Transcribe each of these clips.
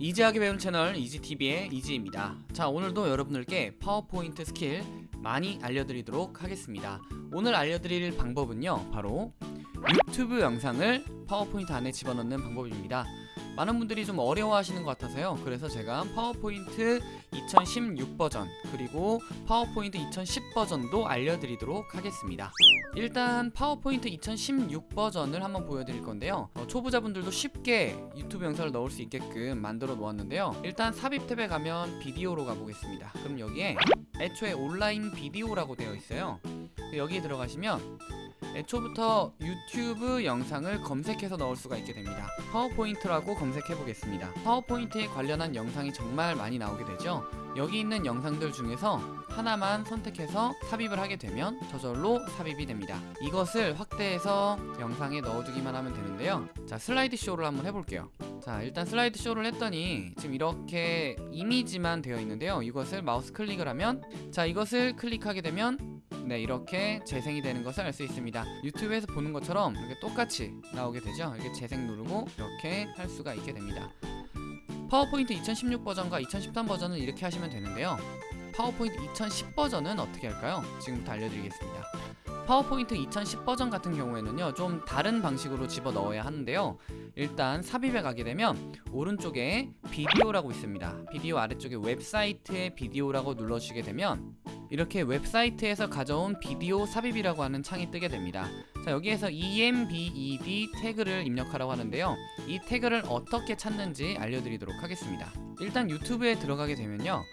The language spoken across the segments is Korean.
easy하게 배운 채널 이지TV의 이지입니다. 자 오늘도 여러분들께 파워포인트 스킬 많이 알려드리도록 하겠습니다. 오늘 알려드릴 방법은요 바로 유튜브 영상을 파워포인트 안에 집어넣는 방법입니다. 많은 분들이 좀 어려워하시는 것 같아서요. 그래서 제가 파워포인트 2016 버전 그리고 파워포인트 2010 버전도 알려드리도록 하겠습니다. 일단 파워포인트 2016 버전을 한번 보여드릴 건데요. 어, 초보자분들도 쉽게 유튜브 영상을 넣을 수 있게끔 만들어 놓았는데요. 일단 삽입 탭에 가면 비디오로 가보겠습니다. 그럼 여기에 애초에 온라인 비디오라고 되어 있어요. 여기에 들어가시면 애초부터 유튜브 영상을 검색해서 넣을 수가 있게 됩니다. 파워포인트라고 검색해 보겠습니다. 파워포인트에 관련한 영상이 정말 많이 나오게 되죠. 여기 있는 영상들 중에서 하나만 선택해서 삽입을 하게 되면 저절로 삽입이 됩니다. 이것을 확대해서 영상에 넣어두기만 하면 되는데요. 자, 슬라이드 쇼를 한번 해볼게요. 자, 일단 슬라이드 쇼를 했더니 지금 이렇게 이미지만 되어 있는데요. 이것을 마우스 클릭을 하면 자, 이것을 클릭하게 되면 네 이렇게 재생이 되는 것을 알 수 있습니다. 유튜브에서 보는 것처럼 이렇게 똑같이 나오게 되죠? 이렇게 재생 누르고 이렇게 할 수가 있게 됩니다. 파워포인트 2016 버전과 2013 버전은 이렇게 하시면 되는데요. 파워포인트 2010 버전은 어떻게 할까요? 지금부터 알려드리겠습니다. 파워포인트 2010 버전 같은 경우에는요 좀 다른 방식으로 집어넣어야 하는데요. 일단 삽입에 가게 되면 오른쪽에 비디오라고 있습니다. 비디오 아래쪽에 웹사이트에 비디오라고 눌러주시게 되면 이렇게 웹사이트에서 가져온 비디오 삽입이라고 하는 창이 뜨게 됩니다. 자 여기에서 embed 태그를 입력하라고 하는데요. 이 태그를 어떻게 찾는지 알려드리도록 하겠습니다. 일단 유튜브에 들어가게 되면요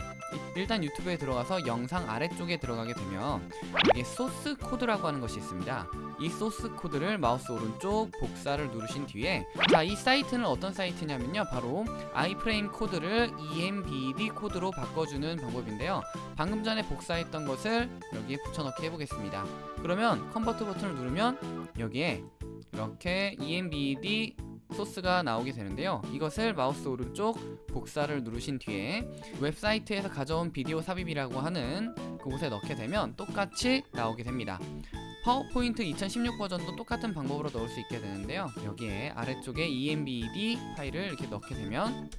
일단 유튜브에 들어가서 영상 아래쪽에 들어가게 되면 여기에 소스 코드라고 하는 것이 있습니다. 이 소스 코드를 마우스 오른쪽 복사를 누르신 뒤에 자 이 사이트는 어떤 사이트냐면요. 바로 iframe 코드를 embed 코드로 바꿔주는 방법인데요. 방금 전에 복사했던 것을 여기에 붙여넣기 해보겠습니다. 그러면 convert 버튼을 누르면 여기에 이렇게 embed 소스가 나오게 되는데요. 이것을 마우스 오른쪽 복사를 누르신 뒤에 웹사이트에서 가져온 비디오 삽입이라고 하는 그곳에 넣게 되면 똑같이 나오게 됩니다. 파워포인트 2016 버전도 똑같은 방법으로 넣을 수 있게 되는데요. 여기에 아래쪽에 embed 파일을 이렇게 넣게 되면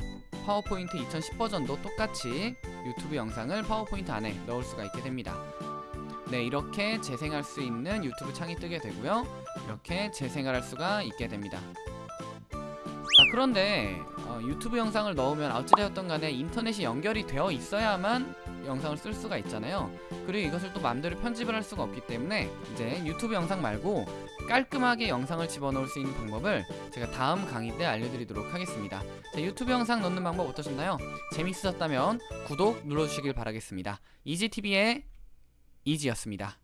파워포인트 2010 버전도 똑같이 유튜브 영상을 파워포인트 안에 넣을 수가 있게 됩니다. 네 이렇게 재생할 수 있는 유튜브 창이 뜨게 되고요. 이렇게 재생을 할 수가 있게 됩니다 자 그런데 어, 유튜브 영상을 넣으면 어찌되었던 간에 인터넷이 연결이 되어 있어야만 영상을 쓸 수가 있잖아요. 그리고 이것을 또 마음대로 편집을 할 수가 없기 때문에 이제 유튜브 영상 말고 깔끔하게 영상을 집어넣을 수 있는 방법을 제가 다음 강의 때 알려드리도록 하겠습니다. 자, 유튜브 영상 넣는 방법 어떠셨나요? 재밌으셨다면 구독 눌러주시길 바라겠습니다. 이지TV의 이지였습니다